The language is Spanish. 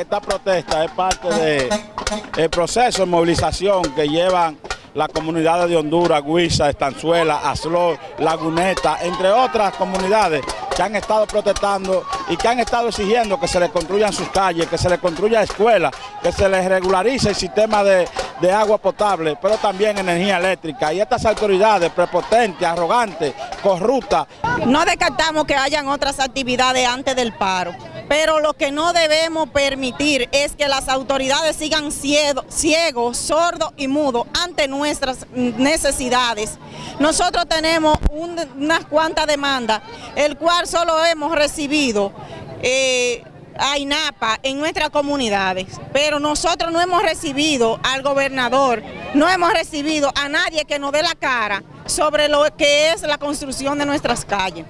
esta protesta es parte del proceso de movilización que llevan las comunidades de Honduras, Guisa, Estanzuela, Aslor, Laguneta, entre otras comunidades que han estado protestando y que han estado exigiendo que se les construyan sus calles, que se les construya escuelas, que se les regularice el sistema de agua potable, pero también energía eléctrica. Y estas autoridades prepotentes, arrogantes, corruptas. No descartamos que hayan otras actividades antes del paro pero lo que no debemos permitir es que las autoridades sigan ciegos, sordos y mudos ante nuestras necesidades. Nosotros tenemos unas cuantas demandas, el cual solo hemos recibido eh, a INAPA en nuestras comunidades, pero nosotros no hemos recibido al gobernador, no hemos recibido a nadie que nos dé la cara sobre lo que es la construcción de nuestras calles.